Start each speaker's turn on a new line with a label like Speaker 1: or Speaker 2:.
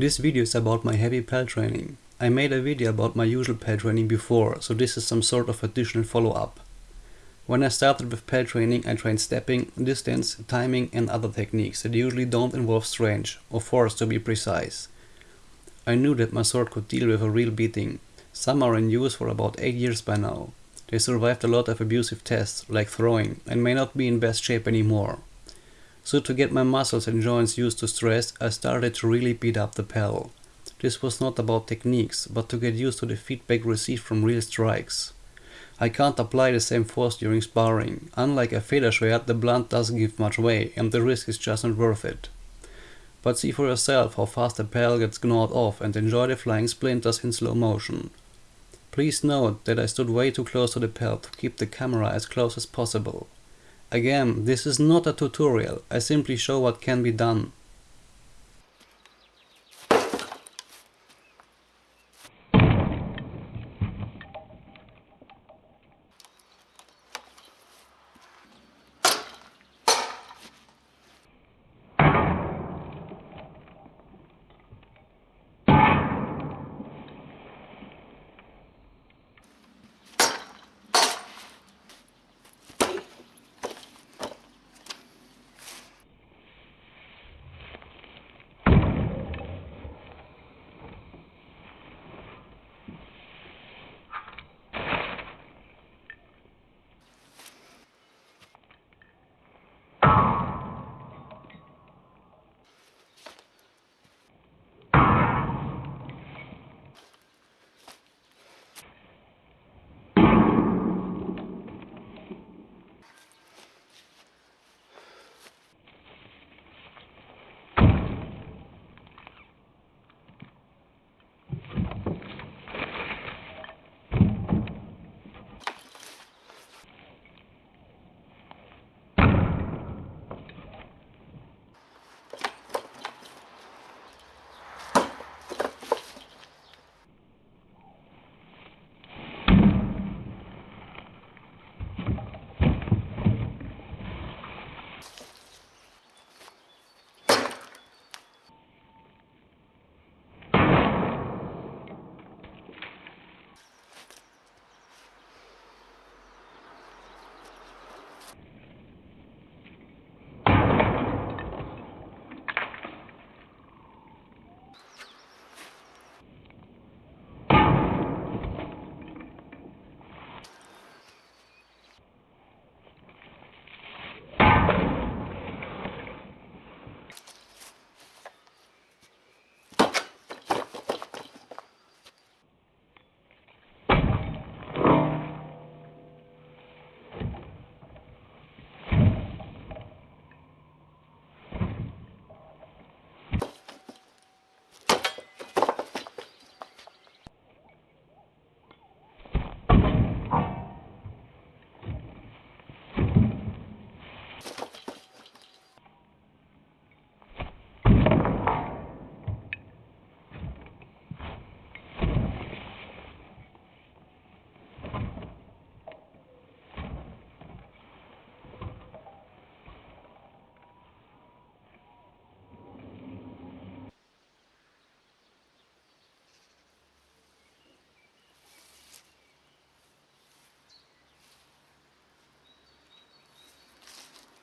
Speaker 1: This video is about my heavy pell training. I made a video about my usual pell training before, so this is some sort of additional follow-up. When I started with pell training I trained stepping, distance, timing and other techniques that usually don't involve strange, or force to be precise. I knew that my sword could deal with a real beating. Some are in use for about 8 years by now. They survived a lot of abusive tests, like throwing, and may not be in best shape anymore. So to get my muscles and joints used to stress, I started to really beat up the pell. This was not about techniques, but to get used to the feedback received from real strikes. I can't apply the same force during sparring. Unlike a shred, the blunt doesn't give much way, and the risk is just not worth it. But see for yourself how fast the pell gets gnawed off and enjoy the flying splinters in slow motion. Please note that I stood way too close to the pell to keep the camera as close as possible. Again, this is not a tutorial, I simply show what can be done.